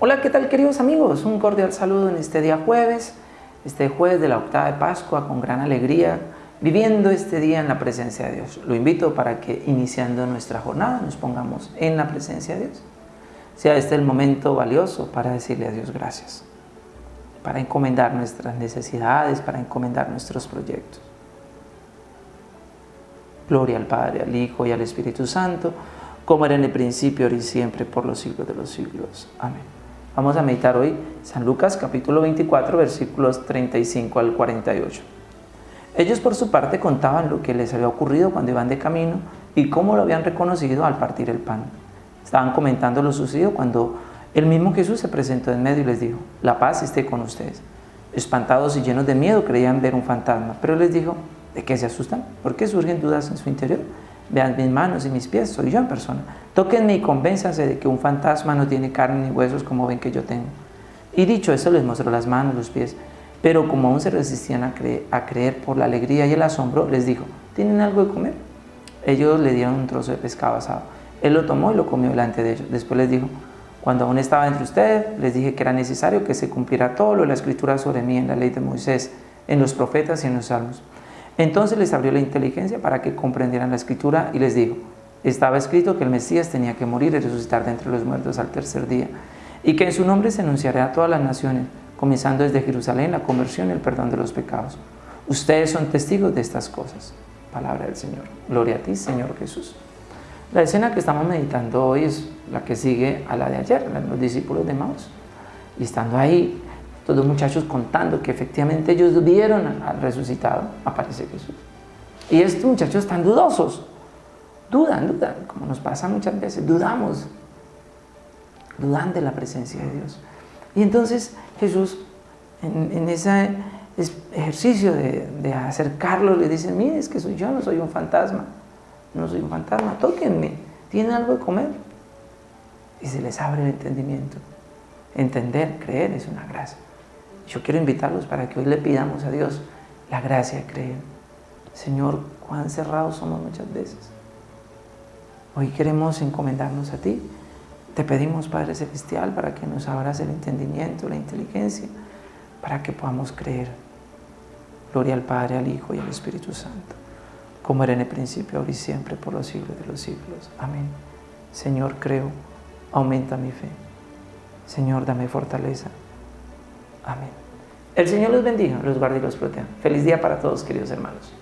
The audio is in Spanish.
Hola, ¿qué tal queridos amigos? Un cordial saludo en este día jueves, este jueves de la octava de Pascua con gran alegría, viviendo este día en la presencia de Dios. Lo invito para que iniciando nuestra jornada nos pongamos en la presencia de Dios. Sea este el momento valioso para decirle a Dios gracias, para encomendar nuestras necesidades, para encomendar nuestros proyectos. Gloria al Padre, al Hijo y al Espíritu Santo, como era en el principio, ahora y siempre, por los siglos de los siglos. Amén. Vamos a meditar hoy San Lucas capítulo 24, versículos 35 al 48. Ellos por su parte contaban lo que les había ocurrido cuando iban de camino y cómo lo habían reconocido al partir el pan. Estaban comentando lo sucedido cuando el mismo Jesús se presentó en medio y les dijo, la paz esté con ustedes. Espantados y llenos de miedo creían ver un fantasma, pero les dijo, ¿De qué se asustan? ¿Por qué surgen dudas en su interior? Vean mis manos y mis pies, soy yo en persona. Tóquenme y convénzanse de que un fantasma no tiene carne ni huesos como ven que yo tengo. Y dicho eso, les mostró las manos, los pies. Pero como aún se resistían a a creer por la alegría y el asombro, les dijo, ¿tienen algo de comer? Ellos le dieron un trozo de pescado asado. Él lo tomó y lo comió delante de ellos. Después les dijo, cuando aún estaba entre ustedes, les dije que era necesario que se cumpliera todo lo de la escritura sobre mí en la ley de Moisés, en los profetas y en los salmos. Entonces les abrió la inteligencia para que comprendieran la escritura y les dijo, estaba escrito que el Mesías tenía que morir y resucitar de entre los muertos al tercer día, y que en su nombre se anunciará a todas las naciones, comenzando desde Jerusalén la conversión y el perdón de los pecados. Ustedes son testigos de estas cosas. Palabra del Señor. Gloria a ti, Señor Jesús. La escena que estamos meditando hoy es la que sigue a la de ayer, los discípulos de Maus. Y estando ahí, todos los muchachos contando que efectivamente ellos vieron al resucitado, aparece Jesús. Y estos muchachos están dudosos, dudan, dudan, como nos pasa muchas veces, dudamos, dudan de la presencia de Dios. Y entonces Jesús, en, ese ejercicio de, acercarlos, le dice, mire, es que soy yo, no soy un fantasma, no soy un fantasma, tóquenme, ¿tienen algo de comer? Y se les abre el entendimiento. Entender, creer es una gracia. Yo quiero invitarlos para que hoy le pidamos a Dios la gracia de creer. Señor, cuán cerrados somos muchas veces. Hoy queremos encomendarnos a ti. Te pedimos, Padre Celestial, para que nos abras el entendimiento, la inteligencia, para que podamos creer. Gloria al Padre, al Hijo y al Espíritu Santo, como era en el principio, ahora y siempre, por los siglos de los siglos. Amén. Señor, creo, aumenta mi fe. Señor, dame fortaleza. Amén. El Señor los bendiga, los guarde y los proteja. Feliz día para todos, queridos hermanos.